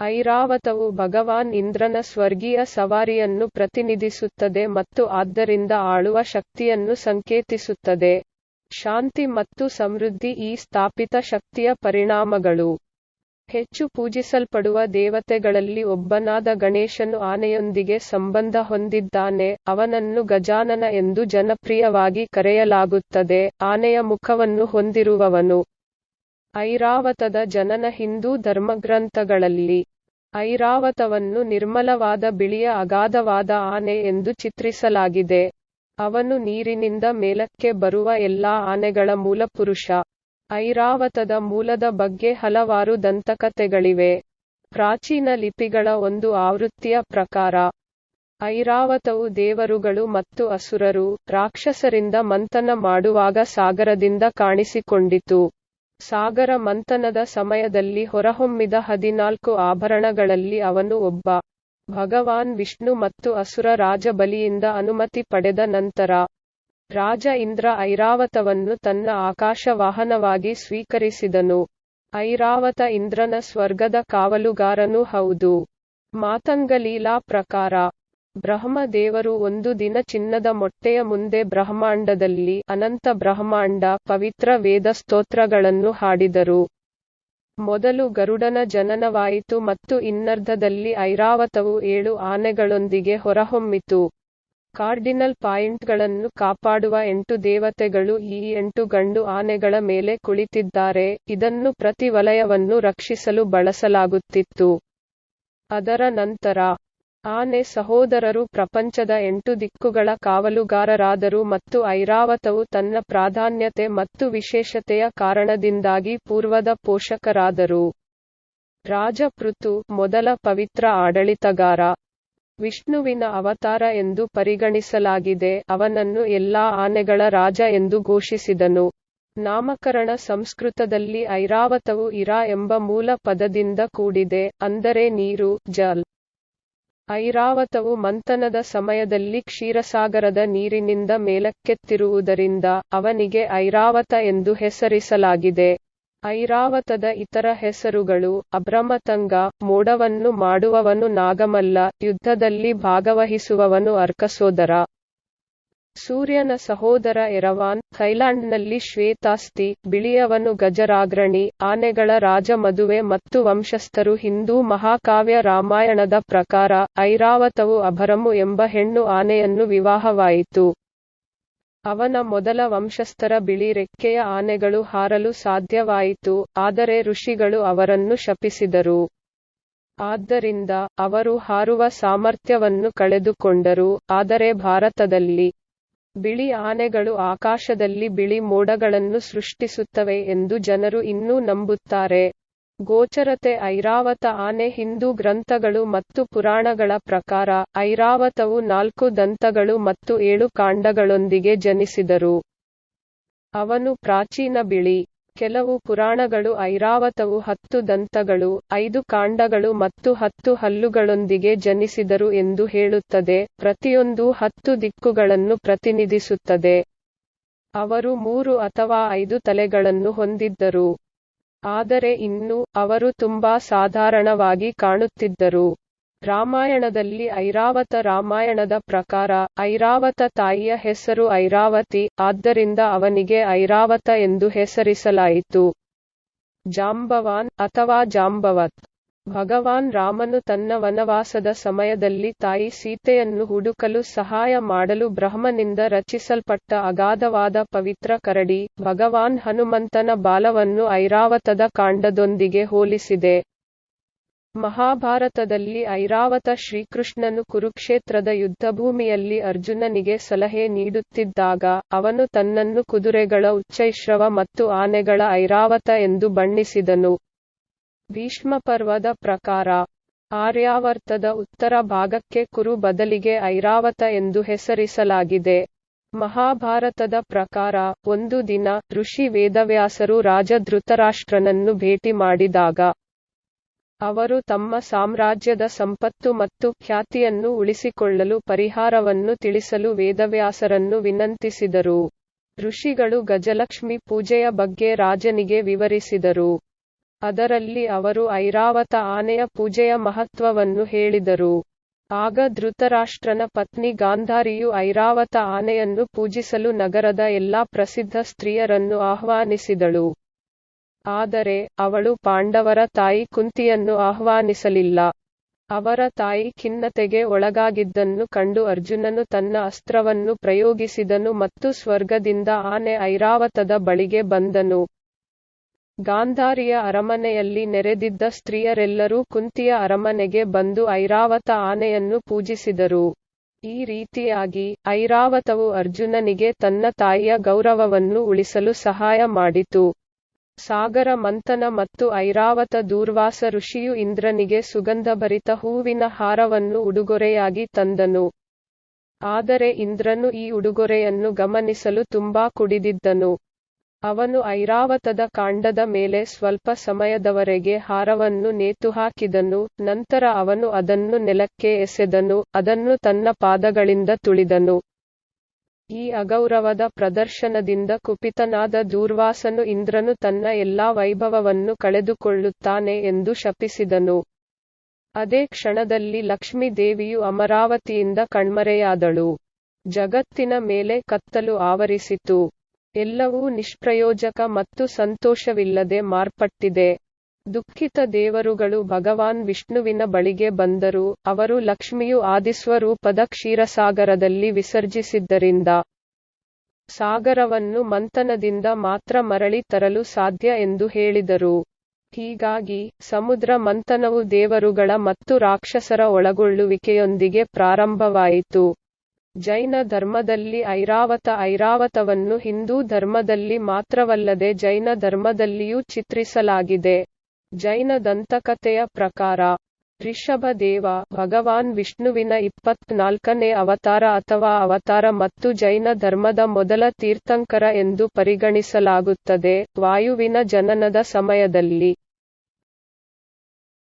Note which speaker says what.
Speaker 1: ಐರಾವತವು ಭಗವಾನ್ ಇಂದ್ರನ ಸ್ವರ್ಗೀಯ ಸವಾರಿಯನ್ನು ಪ್ರತಿನಿಧಿಸುತ್ತದೆ ಮತ್ತು ಆದ್ದರಿಂದ ಆಳುವ ಶಕ್ತಿಯನ್ನು ಸಂಕೇತಿಸುತ್ತದೆ. ಶಾಂತಿ ಮತ್ತು ಸಮೃದ್ಧಿ ಈ ಸ್ಥಾಪಿತ ಶಕ್ತಿಯ ಪರಿಣಾಮಗಳು. ಹೆಚ್ಚು ಪೂಜಿಸಲ್ಪಡುವ ದೇವತೆಗಳಲ್ಲಿ ಒಬ್ಬನಾದ ಗಣೇಶನು ಆನೆಯೊಂದಿಗೆ ಸಂಬಂಧ ಹೊಂದಿದ್ದಾನೆ, ಅವನನ್ನು ಗಜಾನನ ಎಂದು ಜನಪ್ರಿಯವಾಗಿ ಕರೆಯಲಾಗುತ್ತದೆ, ಆನೆಯ ಮುಖವನ್ನು ಹೊಂದಿರುವವನು. ಐರಾವತದ ಜನನ ಹಿಂದೂ ಧರ್ಮಗ್ರಂಥಗಳಲ್ಲಿ. ಐರಾವತವನ್ನು ನಿರ್ಮಲವಾದ ಬಿಳಿಯ ಅಗಾಧವಾದ ಆನೆ ಎಂದು ಚಿತ್ರಿಸಲಾಗಿದೆ. ಅವನು ನೀರಿನಿಂದ ಮೇಲಕ್ಕೆ ಬರುವ ಎಲ್ಲಾ ಆನೆಗಳ ಮೂಲಪುರುಷ. ಐರಾವತದ ಮೂಲದ ಬಗ್ಗೆ ಹಲವಾರು ದಂತಕಥೆಗಳಿವೆ. ಪ್ರಾಚೀನ ಲಿಪಿಗಳ ಒಂದು ಆವೃತ್ತಿಯ ಪ್ರಕಾರ, ಐರಾವತವು ದೇವರುಗಳು ಮತ್ತು ಅಸುರರು, ರಾಕ್ಷಸರಿಂದ ಮಂಥನ ಮಾಡುವಾಗ ಸಾಗರದಿಂದ ಕಾಣಿಸಿಕೊಂಡಿತು. ಸಾಗರ ಮಂಥನದ ಸಮಯದಲ್ಲಿ ಹೊರಹೊಮ್ಮಿದ ಹದಿನಾಲ್ಕು ಆಭರಣಗಳಲ್ಲಿ ಅವನು ಒಬ್ಬ. ಭಗವಾನ್ ವಿಷ್ಣು ಮತ್ತು ಅಸುರ ರಾಜ ಬಲಿಯಿಂದ ಅನುಮತಿ ಪಡೆದ ನಂತರ, ರಾಜ ಇಂದ್ರ ಐರಾವತವನ್ನು ತನ್ನ ಆಕಾಶವಾಹನವಾಗಿ ಸ್ವೀಕರಿಸಿದನು. ಐರಾವತ ಇಂದ್ರನ ಸ್ವರ್ಗದ ಕಾವಲುಗಾರನೂ ಹೌದು. ಮಾತಂಗಲೀಲಾ ಪ್ರಕಾರ, ಬ್ರಹ್ಮ ದೇವರು ಒಂದು ದಿನ ಚಿನ್ನದ ಮೊಟ್ಟೆಯ ಮುಂದೆ ಬ್ರಹ್ಮಾಂಡದಲ್ಲಿ ಅನಂತ ಬ್ರಹ್ಮಾಂಡ ಪವಿತ್ರ ವೇದ ಸ್ತೋತ್ರಗಳನ್ನು ಹಾಡಿದರು. ಮೊದಲು ಗರುಡನ ಜನನವಾಯಿತು ಮತ್ತು ಇನ್ನರ್ಧದಲ್ಲಿ ಐರಾವತವು ಏಳು ಆನೆಗಳೊಂದಿಗೆ ಹೊರಹೊಮ್ಮಿತು. ಕಾರ್ಡಿನಲ್ ಪಾಯಿಂಟ್ಗಳನ್ನು ಕಾಪಾಡುವ ಎಂಟು ದೇವತೆಗಳು ಈ ಎಂಟು ಗಂಡು ಆನೆಗಳ ಮೇಲೆ ಕುಳಿತಿದ್ದಾರೆ ಇದನ್ನು ಪ್ರತಿ ವಲಯವನ್ನು ರಕ್ಷಿಸಲು ಬಳಸಲಾಗುತ್ತಿತ್ತು. ಅದರ ನಂತರ, ಆನೆ ಸಹೋದರರು ಪ್ರಪಂಚದ ಎಂಟು ದಿಕ್ಕುಗಳ ಕಾವಲುಗಾರರಾದರು ಮತ್ತು ಐರಾವತವು ತನ್ನ ಪ್ರಾಧಾನ್ಯತೆ ಮತ್ತು ವಿಶೇಷತೆಯ ಕಾರಣದಿಂದಾಗಿ ಪೂರ್ವದ ಪೋಷಕರಾದರು. ರಾಜ ಪೃಥು, ಮೊದಲ ಪವಿತ್ರ ಆಡಳಿತಗಾರ. ವಿಷ್ಣುವಿನ ಅವತಾರ ಎಂದು ಪರಿಗಣಿಸಲಾಗಿದೆ ಅವನನ್ನು ಎಲ್ಲಾ ಆನೆಗಳ ರಾಜ ಎಂದು ಘೋಷಿಸಿದನು. ನಾಮಕರಣ ಸಂಸ್ಕೃತದಲ್ಲಿ ಐರಾವತವು ಇರಾ ಎಂಬ ಮೂಲ ಪದದಿಂದ ಕೂಡಿದೆ ಅಂದರೆ ನೀರು ಜಲ್. ಐರಾವತವು ಮಂಥನದ ಸಮಯದಲ್ಲಿ ಕ್ಷೀರಸಾಗರದ ನೀರಿನಿಂದ ಮೇಲಕ್ಕೆತ್ತಿರುವುದರಿಂದ ಅವನಿಗೆ ಐರಾವತ ಎಂದು ಹೆಸರಿಸಲಾಗಿದೆ. ಐರಾವತದ ಇತರ ಹೆಸರುಗಳು ಅಭ್ರಮತಂಗ, ಮೋಡವನ್ನು ಮಾಡುವವನು ನಾಗಮಲ್ಲ, ಯುದ್ಧದಲ್ಲಿ ಭಾಗವಹಿಸುವವನು ಅರ್ಕಸೋದರ. ಸೂರ್ಯನ ಸಹೋದರ ಎರವಾನ್, ಥೈಲ್ಯಾಂಡ್ನಲ್ಲಿ ಶ್ವೇತಾಸ್ತಿ, ಬಿಳಿಯವನು ಗಜರಾಗ್ರಣಿ, ಆನೆಗಳ ರಾಜ ಮದುವೆ ಮತ್ತು ವಂಶಸ್ಥರು ಹಿಂದೂ ಮಹಾಕಾವ್ಯ ರಾಮಾಯಣದ ಪ್ರಕಾರ, ಐರಾವತವು ಅಭರಮು ಎಂಬ ಹೆಣ್ಣು ಆನೆಯನ್ನು ವಿವಾಹವಾಯಿತು. ಅವನ ಮೊದಲ ವಂಶಸ್ಥರ ಬಿಳಿ ರೆಕ್ಕೆಯ ಆನೆಗಳು ಹಾರಲು ಸಾಧ್ಯವಾಯಿತು, ಆದರೆ ಋಷಿಗಳು ಅವರನ್ನು ಶಪಿಸಿದರು. ಆದ್ದರಿಂದ, ಅವರು ಹಾರುವ ಸಾಮರ್ಥ್ಯವನ್ನು ಕಳೆದುಕೊಂಡರು, ಆದರೆ ಭಾರತದಲ್ಲಿ, ಬಿಳಿ ಆನೆಗಳು ಆಕಾಶದಲ್ಲಿ ಬಿಳಿ ಮೋಡಗಳನ್ನು ಸೃಷ್ಟಿಸುತ್ತವೆ ಎಂದು ಜನರು ಇನ್ನೂ ನಂಬುತ್ತಾರೆ. ಗೋಚರತೆ ಐರಾವತ ಆನೆ ಹಿಂದೂ ಗ್ರಂಥಗಳು ಮತ್ತು ಪುರಾಣಗಳ ಪ್ರಕಾರ, ಐರಾವತವು ನಾಲ್ಕು ದಂತಗಳು ಮತ್ತು ಏಳು ಕಾಂಡಗಳೊಂದಿಗೆ ಜನಿಸಿದರು. ಅವನು ಪ್ರಾಚೀನ ಬಿಳಿ. ಕೆಲವು ಪುರಾಣಗಳು ಐರಾವತವು ಹತ್ತು ದಂತಗಳು, ಐದು ಕಾಂಡಗಳು ಮತ್ತು ಹತ್ತು ಹಲ್ಲುಗಳೊಂದಿಗೆ ಜನಿಸಿದರು ಎಂದು ಹೇಳುತ್ತದೆ, ಪ್ರತಿಯೊಂದೂ ಹತ್ತು ದಿಕ್ಕುಗಳನ್ನು ಪ್ರತಿನಿಧಿಸುತ್ತದೆ. ಅವರು ಮೂರು ಅಥವಾ ಐದು ತಲೆಗಳನ್ನು ಹೊಂದಿದ್ದರು. ಆದರೆ ಇನ್ನೂ, ಅವರು ತುಂಬಾ ಸಾಧಾರಣವಾಗಿ ಕಾಣುತ್ತಿದ್ದರು. ರಾಮಾಯಣದಲ್ಲಿ ಐರಾವತ ರಾಮಾಯಣದ ಪ್ರಕಾರ, ಐರಾವತ ತಾಯಿಯ ಹೆಸರು ಐರಾವತಿ, ಆದ್ದರಿಂದ ಅವನಿಗೆ ಐರಾವತ ಎಂದು ಹೆಸರಿಸಲಾಯಿತು. ಜಾಂಬವಾನ್, ಅಥವಾ ಜಾಂಬವತ್. ಭಗವಾನ್ ರಾಮನು ತನ್ನ ವನವಾಸದ ಸಮಯದಲ್ಲಿ ತಾಯಿ ಸೀತೆಯನ್ನು ಹುಡುಕಲು ಸಹಾಯ ಮಾಡಲು ಬ್ರಹ್ಮನಿಂದ ರಚಿಸಲ್ಪಟ್ಟ ಅಗಾಧವಾದ ಪವಿತ್ರ ಕರಡಿ, ಭಗವಾನ್ ಹನುಮಂತನ ಬಾಲವನ್ನು ಐರಾವತದ ಕಾಂಡದೊಂದಿಗೆ ಹೋಲಿಸಿದೆ. ಮಹಾಭಾರತದಲ್ಲಿ ಐರಾವತ ಶ್ರೀಕೃಷ್ಣನು ಕುರುಕ್ಷೇತ್ರದ ಯುದ್ಧಭೂಮಿಯಲ್ಲಿ ಅರ್ಜುನನಿಗೆ ಸಲಹೆ ನೀಡುತ್ತಿದ್ದಾಗ, ಅವನು ತನ್ನನ್ನು ಕುದುರೆಗಳ ಉಚ್ಚೈಶ್ರವ ಮತ್ತು ಆನೆಗಳ ಐರಾವತ ಎಂದು ಬಣ್ಣಿಸಿದನು. ಭೀಷ್ಮಪರ್ವದ ಪ್ರಕಾರ, ಆರ್ಯಾವರ್ತದ ಉತ್ತರ ಭಾಗಕ್ಕೆ ಕುರು ಬದಲಿಗೆ ಐರಾವತ ಎಂದು ಹೆಸರಿಸಲಾಗಿದೆ. ಮಹಾಭಾರತದ ಪ್ರಕಾರ, ಒಂದು ದಿನ, ಋಷಿ ವೇದವ್ಯಾಸರು ರಾಜ ಧೃತರಾಷ್ಟ್ರನನ್ನು ಭೇಟಿ ಮಾಡಿದಾಗ, ಅವರು ತಮ್ಮ ಸಾಮ್ರಾಜ್ಯದ ಸಂಪತ್ತು ಮತ್ತು ಖ್ಯಾತಿಯನ್ನು ಉಳಿಸಿಕೊಳ್ಳಲು ಪರಿಹಾರವನ್ನು ತಿಳಿಸಲು ವೇದವ್ಯಾಸರನ್ನು ವಿನಂತಿಸಿದರು. ಋಷಿಗಳು ಗಜಲಕ್ಷ್ಮಿ ಪೂಜೆಯ ಬಗ್ಗೆ ರಾಜನಿಗೆ ವಿವರಿಸಿದರು. ಅದರಲ್ಲಿ ಅವರು ಐರಾವತ ಆನೆಯ ಪೂಜೆಯ ಮಹತ್ವವನ್ನು ಹೇಳಿದರು. ಆಗ ಧೃತರಾಷ್ಟ್ರನ ಪತ್ನಿ ಗಾಂಧಾರಿಯು ಐರಾವತ ಆನೆಯನ್ನು ಪೂಜಿಸಲು ನಗರದ ಎಲ್ಲಾ ಪ್ರಸಿದ್ಧ ಸ್ತ್ರೀಯರನ್ನು ಆಹ್ವಾನಿಸಿದಳು. ಆದರೆ, ಅವಳು ಪಾಂಡವರ ತಾಯಿ ಕುಂತಿಯನ್ನು ಆಹ್ವಾನಿಸಲಿಲ್ಲ. ಅವರ ತಾಯಿ ಖಿನ್ನತೆಗೆ ಒಳಗಾಗಿದ್ದನ್ನು ಕಂಡು ಅರ್ಜುನನು ತನ್ನ ಅಸ್ತ್ರವನ್ನು ಪ್ರಯೋಗಿಸಿದನು ಮತ್ತು ಸ್ವರ್ಗದಿಂದ ಆನೆ ಐರಾವತದ ಬಳಿಗೆ ಬಂದನು. ಗಾಂಧಾರಿಯ ಅರಮನೆಯಲ್ಲಿ ನೆರೆದಿದ್ದ ಸ್ತ್ರೀಯರೆಲ್ಲರೂ ಕುಂತಿಯ ಅರಮನೆಗೆ ಬಂದು ಐರಾವತ ಆನೆಯನ್ನು ಪೂಜಿಸಿದರು. ಈ ರೀತಿಯಾಗಿ, ಐರಾವತವು ಅರ್ಜುನನಿಗೆ ತನ್ನ ತಾಯಿಯ ಗೌರವವನ್ನು ಉಳಿಸಲು ಸಹಾಯ ಮಾಡಿತು. ಸಾಗರ ಮಂಥನ ಮತ್ತು ಐರಾವತ ದೂರ್ವಾಸ ಋಷಿಯು ಇಂದ್ರನಿಗೆ ಸುಗಂಧಭರಿತ ಹೂವಿನ ಹಾರವನ್ನು ಉಡುಗೊರೆಯಾಗಿ ತಂದನು. ಆದರೆ ಇಂದ್ರನು ಈ ಉಡುಗೊರೆಯನ್ನು ಗಮನಿಸಲು ತುಂಬಾ ಕುಡಿದಿದ್ದನು. ಅವನು ಐರಾವತದ ಕಾಂಡದ ಮೇಲೆ ಸ್ವಲ್ಪ ಸಮಯದವರೆಗೆ ಹಾರವನ್ನು ನೇತುಹಾಕಿದನು, ನಂತರ ಅವನು ಅದನ್ನು ನೆಲಕ್ಕೆ ಎಸೆದನು, ಅದನ್ನು ತನ್ನ ಪಾದಗಳಿಂದ ತುಳಿದನು. ಈ ಅಗೌರವದ ಪ್ರದರ್ಶನದಿಂದ ಕುಪಿತನಾದ ದೂರ್ವಾಸನು ಇಂದ್ರನು ತನ್ನ ಎಲ್ಲಾ ವೈಭವವನ್ನು ಕಳೆದುಕೊಳ್ಳುತ್ತಾನೆ ಎಂದು ಶಪಿಸಿದನು. ಅದೇ ಕ್ಷಣದಲ್ಲಿ ಲಕ್ಷ್ಮೀ ದೇವಿಯು ಅಮರಾವತಿಯಿಂದ ಕಣ್ಮರೆಯಾದಳು. ಜಗತ್ತಿನ ಮೇಲೆ ಕತ್ತಲು ಆವರಿಸಿತು. ಎಲ್ಲವೂ ನಿಷ್ಪ್ರಯೋಜಕ ಮತ್ತು ಸಂತೋಷವಿಲ್ಲದೆ ಮಾರ್ಪಟ್ಟಿದೆ. ದುಃಖಿತ ದೇವರುಗಳು ಭಗವಾನ್ ವಿಷ್ಣುವಿನ ಬಳಿಗೆ ಬಂದರು, ಅವರು ಲಕ್ಷ್ಮಿಯು ಆದಿಸ್ವರೂಪದ ಕ್ಷೀರಸಾಗರದಲ್ಲಿ ವಿಸರ್ಜಿಸಿದ್ದರಿಂದ ಸಾಗರವನ್ನು ಮಂಥನದಿಂದ ಮಾತ್ರ ಮರಳಿ ತರಲು ಸಾಧ್ಯ ಎಂದು ಹೇಳಿದರು. ಹೀಗಾಗಿ, ಸಮುದ್ರ ಮಂಥನವು ದೇವರುಗಳ ಮತ್ತು ರಾಕ್ಷಸರ ಒಳಗೊಳ್ಳುವಿಕೆಯೊಂದಿಗೆ ಪ್ರಾರಂಭವಾಯಿತು. ಜೈನ ಧರ್ಮದಲ್ಲಿ ಐರಾವತ ಐರಾವತವನ್ನು ಹಿಂದೂ ಧರ್ಮದಲ್ಲಿ ಮಾತ್ರವಲ್ಲದೆ ಜೈನ ಧರ್ಮದಲ್ಲಿಯೂ ಚಿತ್ರಿಸಲಾಗಿದೆ. ಜೈನ ದಂತಕಥೆಯ ಪ್ರಕಾರ, ಋಷಭದೇವ ಭಗವಾನ್ ವಿಷ್ಣುವಿನ ಇಪ್ಪತ್ನಾಲ್ಕನೇ ಅವತಾರ ಅಥವಾ ಅವತಾರ ಮತ್ತು ಜೈನ ಧರ್ಮದ ಮೊದಲ ತೀರ್ಥಂಕರ ಎಂದು ಪರಿಗಣಿಸಲಾಗುತ್ತದೆ. ವಾಯುವಿನ ಜನನದ ಸಮಯದಲ್ಲಿ